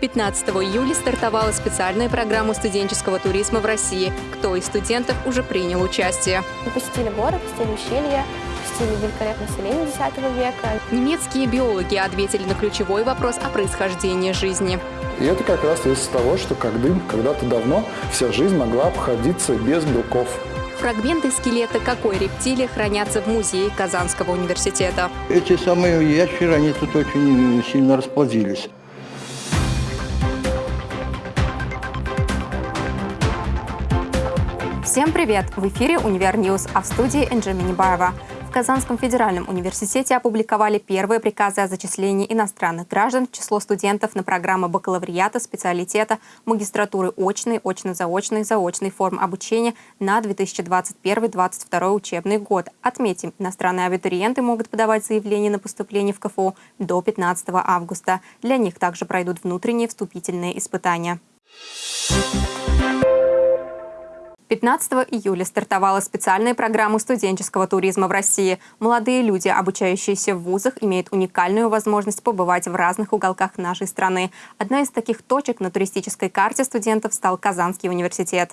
15 июля стартовала специальная программа студенческого туризма в России. Кто из студентов уже принял участие? Мы посетили горы, посетили ущелья, посетили великолепное селение X века. Немецкие биологи ответили на ключевой вопрос о происхождении жизни. И это как раз из того, что когда-то давно вся жизнь могла обходиться без белков. Фрагменты скелета какой рептилии хранятся в музее Казанского университета? Эти самые ящеры, они тут очень сильно расплодились. Всем привет! В эфире «Univer News», а в студии Энджи Минибаева. В Казанском федеральном университете опубликовали первые приказы о зачислении иностранных граждан в число студентов на программы бакалавриата, специалитета, магистратуры очной, очно-заочной, заочной форм обучения на 2021-2022 учебный год. Отметим, иностранные абитуриенты могут подавать заявление на поступление в КФУ до 15 августа. Для них также пройдут внутренние вступительные испытания. 15 июля стартовала специальная программа студенческого туризма в России. Молодые люди, обучающиеся в вузах, имеют уникальную возможность побывать в разных уголках нашей страны. Одна из таких точек на туристической карте студентов стал Казанский университет.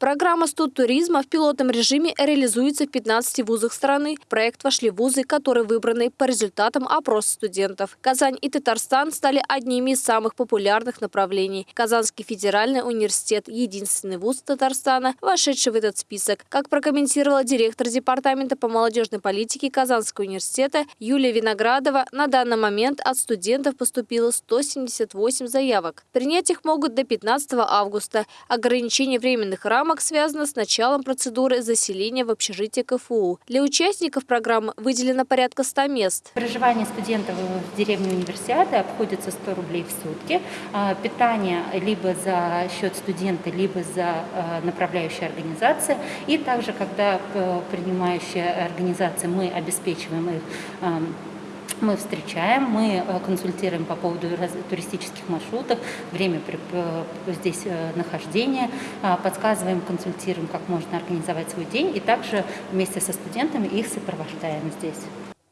Программа студтуризма в пилотном режиме реализуется в 15 вузах страны. В проект вошли вузы, которые выбраны по результатам опроса студентов. Казань и Татарстан стали одними из самых популярных направлений. Казанский федеральный университет – единственный вуз Татарстана, вошедший в этот список. Как прокомментировала директор Департамента по молодежной политике Казанского университета Юлия Виноградова, на данный момент от студентов поступило 178 заявок. Принять их могут до 15 августа. Ограничение временных рамок рамок связано с началом процедуры заселения в общежитие КФУ. Для участников программы выделено порядка 100 мест. Проживание студентов в деревне универсиады обходится 100 рублей в сутки. А, питание либо за счет студента, либо за а, направляющая организация. И также, когда э, принимающая организация, мы обеспечиваем их мы встречаем, мы э, консультируем по поводу туристических маршрутов, время э, здесь э, нахождения, подсказываем, консультируем, как можно организовать свой день, и также вместе со студентами их сопровождаем здесь.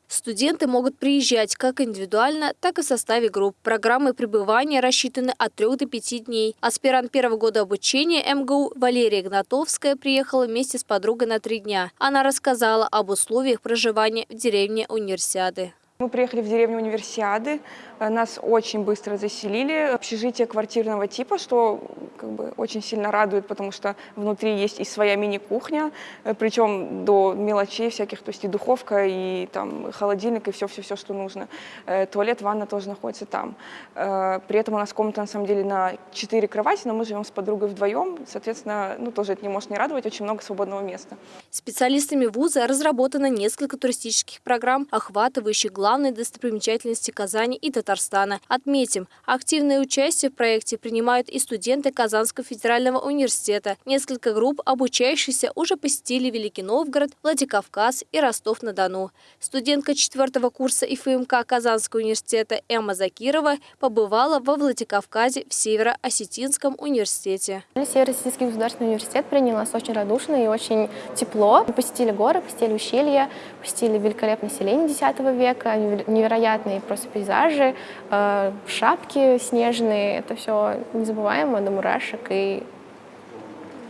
Студенты могут приезжать как индивидуально, так и в составе групп. Программы пребывания рассчитаны от 3 до 5 дней. Аспирант первого года обучения МГУ Валерия Гнатовская приехала вместе с подругой на три дня. Она рассказала об условиях проживания в деревне Универсиады. Мы приехали в деревню Универсиады, Э, нас очень быстро заселили. Общежитие квартирного типа, что как бы очень сильно радует, потому что внутри есть и своя мини-кухня, э, причем до мелочей всяких, то есть и духовка, и там холодильник, и все-все-все, что нужно. Э, туалет, ванна тоже находится там. При этом у нас комната на самом деле на 4 кровати, но мы живем с подругой вдвоем, соответственно, ну тоже это не может не радовать, очень много свободного места. Специалистами вуза разработано несколько туристических программ, охватывающих главные достопримечательности Казани и Татарстана. Отметим, активное участие в проекте принимают и студенты Казанского федерального университета. Несколько групп, обучающихся, уже посетили Великий Новгород, Владикавказ и Ростов-на-Дону. Студентка четвертого курса ИФМК Казанского университета Эмма Закирова побывала во Владикавказе в Северо-Осетинском университете. Северо-Осетинский государственный университет принял нас очень радушно и очень тепло. Мы посетили горы, посетили ущелья, посетили великолепное селение X века, невероятные просто пейзажи, э, шапки снежные. Это все незабываемо, до мурашек, и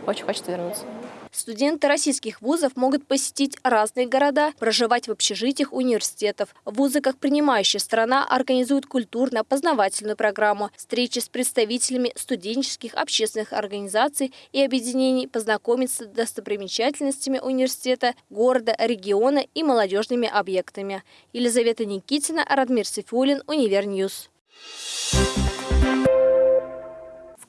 очень хочется вернуться. Студенты российских вузов могут посетить разные города, проживать в общежитиях университетов. Вузы, как принимающая страна, организуют культурно-познавательную программу, встречи с представителями студенческих общественных организаций и объединений, познакомиться с достопримечательностями университета, города, региона и молодежными объектами. Елизавета Никитина, Радмир Сифулин, UniverNews.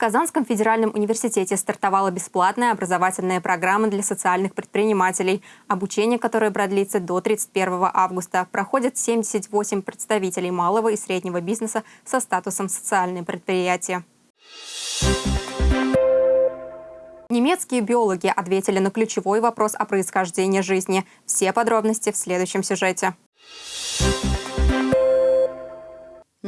Казанском федеральном университете стартовала бесплатная образовательная программа для социальных предпринимателей, обучение которое продлится до 31 августа. Проходят 78 представителей малого и среднего бизнеса со статусом социальные предприятия. Немецкие биологи ответили на ключевой вопрос о происхождении жизни. Все подробности в следующем сюжете.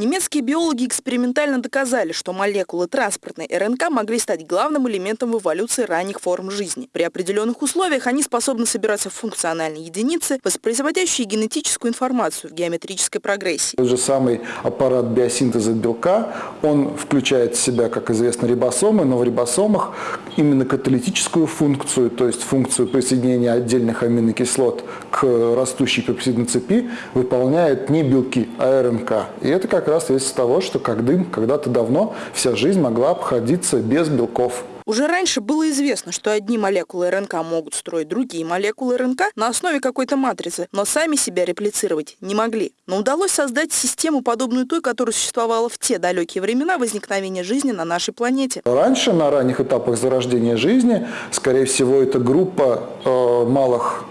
Немецкие биологи экспериментально доказали, что молекулы транспортной РНК могли стать главным элементом в эволюции ранних форм жизни. При определенных условиях они способны собираться в функциональные единицы, воспроизводящие генетическую информацию в геометрической прогрессии. Тот же самый аппарат биосинтеза белка, он включает в себя, как известно, рибосомы, но в рибосомах именно каталитическую функцию, то есть функцию присоединения отдельных аминокислот к растущей пепсидной цепи выполняют не белки, а РНК. И это как раз из того, что когда-то давно вся жизнь могла обходиться без белков. Уже раньше было известно, что одни молекулы РНК могут строить другие молекулы РНК на основе какой-то матрицы, но сами себя реплицировать не могли. Но удалось создать систему, подобную той, которая существовала в те далекие времена возникновения жизни на нашей планете. Раньше, на ранних этапах зарождения жизни, скорее всего, эта группа э, малых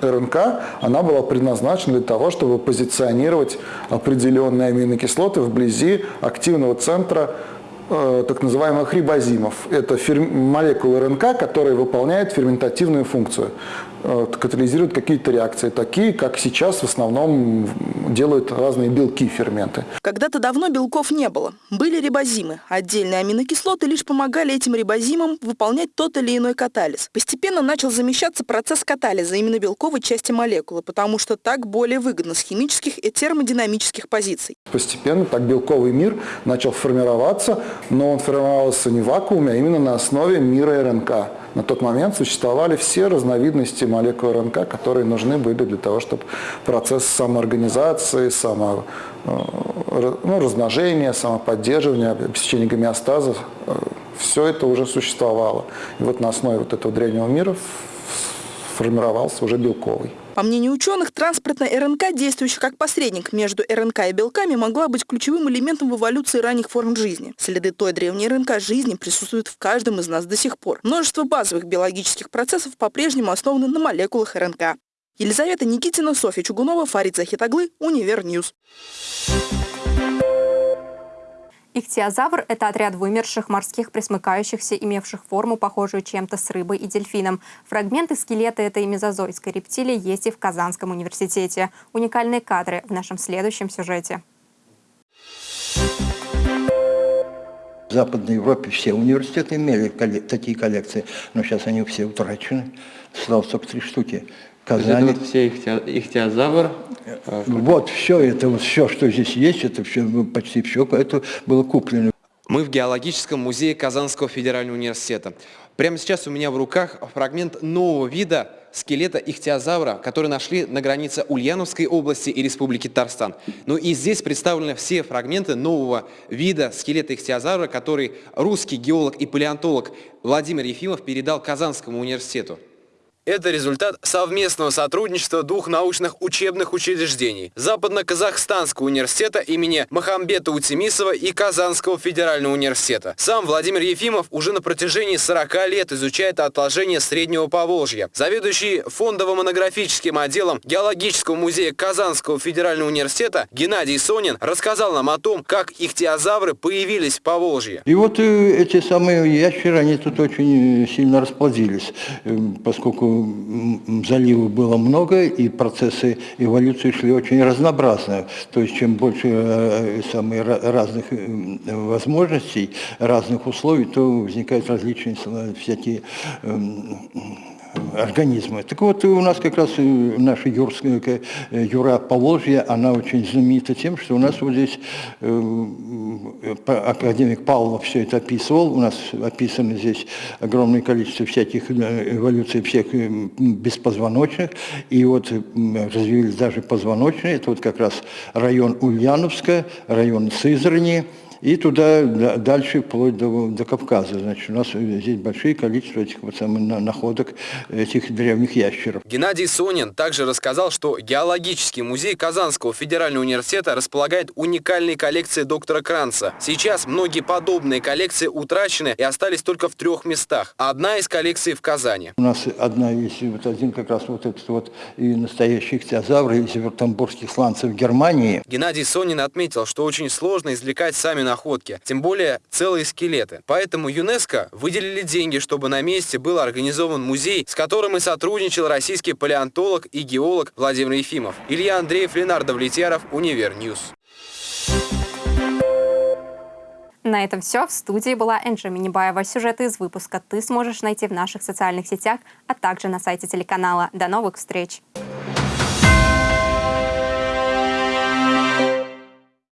РНК, она была предназначена для того, чтобы позиционировать определенные аминокислоты вблизи активного центра э, так называемых рибозимов. Это молекулы РНК, которые выполняют ферментативную функцию. Э, катализируют какие-то реакции, такие, как сейчас в основном делают разные белки, ферменты. Когда-то давно белков не было. Были рибозимы. Отдельные аминокислоты лишь помогали этим рибозимам выполнять тот или иной катализ. Постепенно начал замещаться процесс катализа именно белковой части молекулы, потому что так более выгодно с химических и термодинамических позиций. Постепенно так белковый мир начал формироваться, но он формировался не в вакууме, а именно на основе мира РНК. На тот момент существовали все разновидности молекул РНК, которые нужны были для того, чтобы процесс самоорганизации, само, э, ну, размножения, самоподдерживания, обеспечения гомеостаза, э, все это уже существовало. И вот на основе вот этого древнего мира формировался уже белковый. По мнению ученых, транспортная РНК, действующая как посредник между РНК и белками, могла быть ключевым элементом в эволюции ранних форм жизни. Следы той древней РНК жизни присутствуют в каждом из нас до сих пор. Множество базовых биологических процессов по-прежнему основаны на молекулах РНК. Елизавета Никитина, Софья Чугунова, Фарид Захитаглы, UniverNews. Ихтиозавр – это отряд вымерших морских пресмыкающихся, имевших форму, похожую чем-то с рыбой и дельфином. Фрагменты скелета этой мезозойской рептилии есть и в Казанском университете. Уникальные кадры в нашем следующем сюжете. В Западной Европе все университеты имели такие коллекции, но сейчас они все утрачены. Осталось только три штуки. Казани. Это вот все ихтиозавр. Э, вот все это, вот все, что здесь есть, это все, ну, почти все, это было куплено. Мы в геологическом музее Казанского федерального университета. Прямо сейчас у меня в руках фрагмент нового вида скелета ихтиозавра, который нашли на границе Ульяновской области и Республики Татарстан. Ну и здесь представлены все фрагменты нового вида скелета ихтиозавра, который русский геолог и палеонтолог Владимир Ефимов передал Казанскому университету. Это результат совместного сотрудничества двух научных учебных учреждений – Западно-Казахстанского университета имени Махамбета Утемисова и Казанского федерального университета. Сам Владимир Ефимов уже на протяжении 40 лет изучает отложения Среднего Поволжья. Заведующий фондово-монографическим отделом Геологического музея Казанского федерального университета Геннадий Сонин рассказал нам о том, как ихтиозавры появились в Поволжье. И вот э, эти самые ящеры, они тут очень сильно расплодились, э, поскольку заливов было много, и процессы эволюции шли очень разнообразно. То есть чем больше э, самых разных э, возможностей, разных условий, то возникают различные всякие организмы. Так вот, у нас как раз наша юрская, э, юра Поволжья, она очень знаменита тем, что у нас вот здесь э, академик Павлов все это описывал, у нас описано здесь огромное количество всяких э, эволюций всех беспозвоночных, и вот развились даже позвоночные, это вот как раз район Ульяновска, район Сызрани, и туда дальше, вплоть до, до Кавказа. Значит, у нас здесь большие количество этих вот самых находок этих древних ящеров. Геннадий Сонин также рассказал, что геологический музей Казанского федерального университета располагает уникальной коллекцией доктора Кранца. Сейчас многие подобные коллекции утрачены и остались только в трех местах. Одна из коллекций в Казани. У нас одна есть, вот один как раз вот этот вот и настоящий ихтиозавр из вюртембергских сланцев Германии. Геннадий Сонин отметил, что очень сложно извлекать сами находки, тем более целые скелеты. Поэтому ЮНЕСКО выделили деньги, чтобы на месте был организован музей, с которым и сотрудничал российский палеонтолог и геолог Владимир Ефимов. Илья Андреев, Ленар Давлетьяров, UniverNews. На этом все. В студии была Энджи Минибаева. Сюжеты из выпуска ты сможешь найти в наших социальных сетях, а также на сайте телеканала. До новых встреч!